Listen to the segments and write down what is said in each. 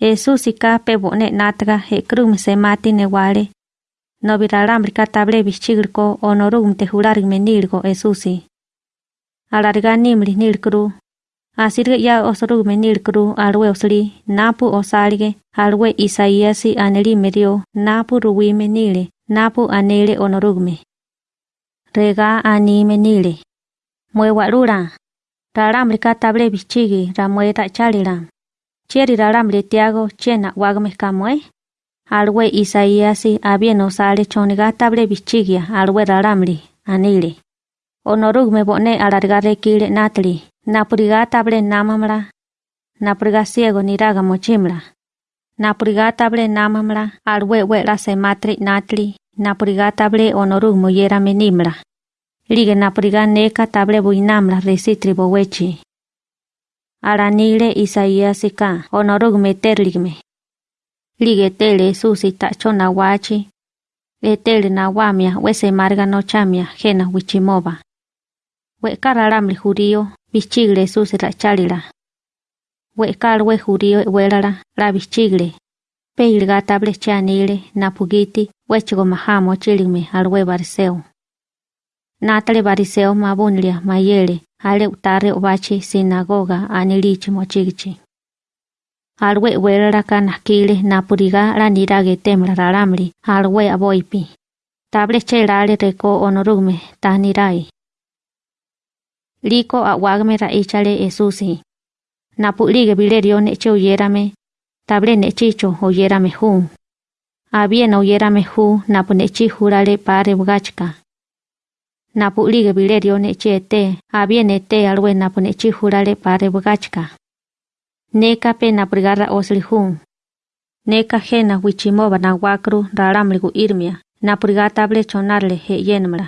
Jesús si ka pe bone natga he krum se mati ne wale. No bir alambre ka table bichirko onorum te jurar menirgo Jesús si. Alarga nimli nirkru. Asir ya osoru menirkru alwe osli napu osalge alwe isaiasi aneli medio napu ruwi menile napu anele onorugme. Rega ani menile. Mwe walura. Ralambre ka table bichigi ramwe ta charira. Cheri ralamri tiago chena wagme kamwe. Alwe Isaíasi abieno sale choniga table bichigia alwe ralamri anile. Onorugme bone alargare kile natli. Napuriga table namamra. Napuriga ciego niraga mochimra. Napuriga table namamra alwe wela se matri natli. Napuriga table onorugmo yera menimra. Lige napuriga neka table buinamla resitri bowechi. Aranile Isaíasika onorugme terligme. Lige tele susi tacho nawachi. Etele nawamia wese marga no chamia jena wichimoba. We karalamli jurío bichigle susi rachalila. We kalwe jurío welara la bichigle. Peilga table chanile napugiti wechigo mahamo chiligme alwe bariseo. Natale bariseo mabunlia mayele ale utare obachi sinagoga anilichi mochigichi. Alwe welara kanakile napuriga la nirage temla ralamli alwe aboipi. Table chelale reko onorugme tanirai. Liko awagme raichale esusi. Napulige bilerio neche uyerame. Table nechicho uyerame hu. Abien uyerame hu napu nechi pare bugachka. Napulige bilerio neche ete. Abien ete alwe napu nechi jurale pare bugachka. Neka pe naprigarra osli hu. Neka jena wichimoba na wakru raramligu irmia. Napriga table chonarle he yenmra.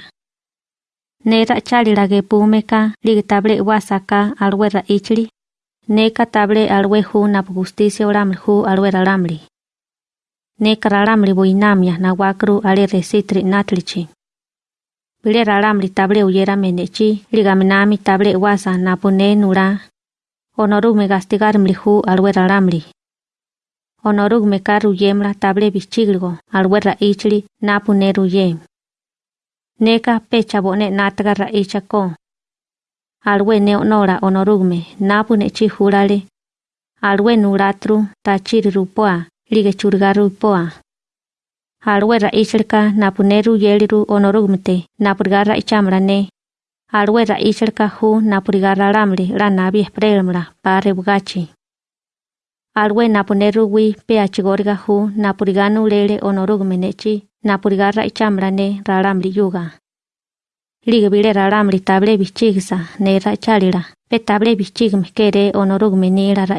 Nera chalila ge pumeka lig table wasaka alwe ra ichli. Neka table alwe hu na justicia oramli hu alwe raramli. Neka raramli buinamia na wakru ale resitri natlichi. bile raram li tabre uyera menechi, liga wasa napune nura. Onoru me gastigar mlihu alwe raramli. Onoru me karu yemra tabre bichigligo alwe ra ichli napune ruyem. Neka pecha bone natga ra ichako. Alwe ne onora onorugme napune chi hurale. Alwe nuratru tachiri rupoa, lige churga rupoa alwe ra napuneru napu neru yeliru onorugmte napurgara ichamrane. Alwe ra hu napurgara ramri, ranabi esprelmra pare bugachi. Alwe napu wi ph hu napurganu lele onorugmenechi napurgarra ichamrane raramli yuga. Ligbire raramli table bichigsa ne ra chalira pe table bichigme kere onorugmeni ra ra